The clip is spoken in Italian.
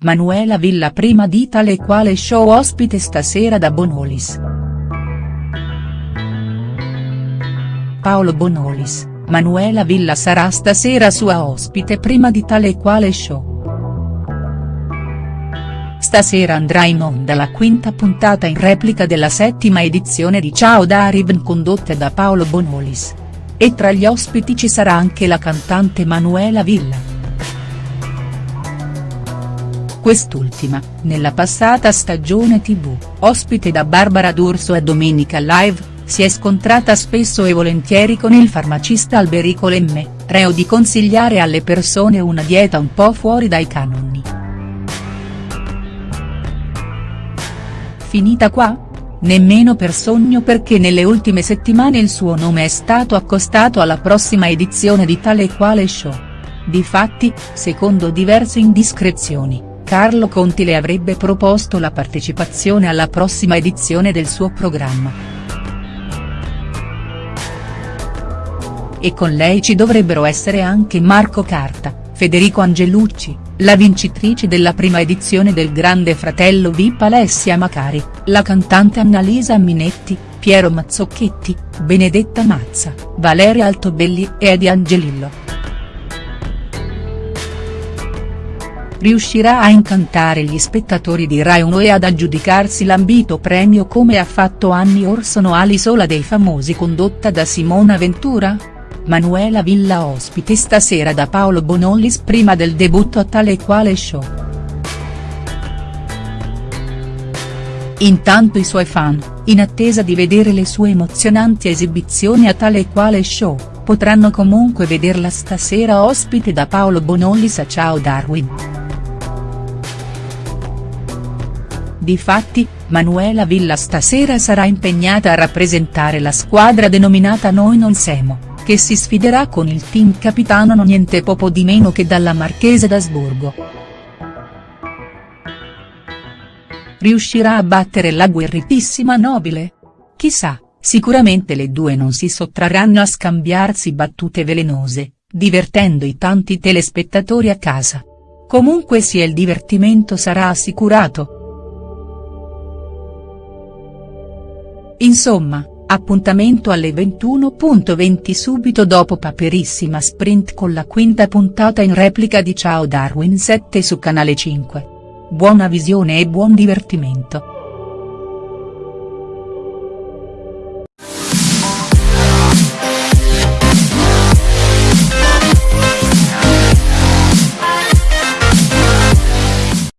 Manuela Villa prima di tale quale show ospite stasera da Bonolis. Paolo Bonolis, Manuela Villa sarà stasera sua ospite prima di tale quale show. Stasera andrà in onda la quinta puntata in replica della settima edizione di Ciao Darwin condotta da Paolo Bonolis. E tra gli ospiti ci sarà anche la cantante Manuela Villa. Quest'ultima, nella passata stagione tv, ospite da Barbara D'Urso e Domenica Live, si è scontrata spesso e volentieri con il farmacista Alberico Lemme, reo di consigliare alle persone una dieta un po' fuori dai canoni. Finita qua? Nemmeno per sogno perché nelle ultime settimane il suo nome è stato accostato alla prossima edizione di tale e quale show. Difatti, secondo diverse indiscrezioni, Carlo Conti le avrebbe proposto la partecipazione alla prossima edizione del suo programma. E con lei ci dovrebbero essere anche Marco Carta, Federico Angelucci, la vincitrice della prima edizione del Grande Fratello VIP Alessia Macari, la cantante Annalisa Minetti, Piero Mazzocchetti, Benedetta Mazza, Valeria Altobelli e Edi Angelillo. Riuscirà a incantare gli spettatori di Rai 1 e ad aggiudicarsi l'ambito premio come ha fatto anni or sono Alisola dei famosi condotta da Simona Ventura?. Manuela Villa ospite stasera da Paolo Bonollis prima del debutto a tale e quale show. Intanto i suoi fan, in attesa di vedere le sue emozionanti esibizioni a tale e quale show, potranno comunque vederla stasera ospite da Paolo Bonollis a Ciao Darwin. Difatti, Manuela Villa stasera sarà impegnata a rappresentare la squadra denominata Noi non siamo che si sfiderà con il team capitano no niente poco di meno che dalla Marchese d'Asburgo. Riuscirà a battere la guerritissima nobile? Chissà, sicuramente le due non si sottrarranno a scambiarsi battute velenose, divertendo i tanti telespettatori a casa. Comunque sia il divertimento sarà assicurato. Insomma, Appuntamento alle 21.20 subito dopo Paperissima Sprint con la quinta puntata in replica di Ciao Darwin 7 su Canale 5. Buona visione e buon divertimento.